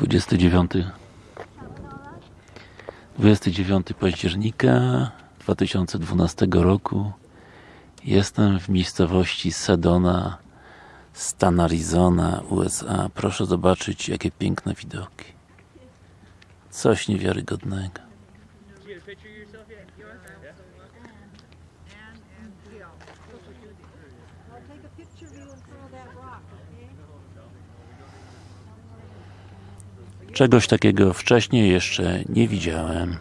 29 29 października 2012 roku. Jestem w miejscowości Sedona stan Arizona, USA Proszę zobaczyć jakie piękne widoki. Coś niewiarygodnego Czegoś takiego wcześniej jeszcze nie widziałem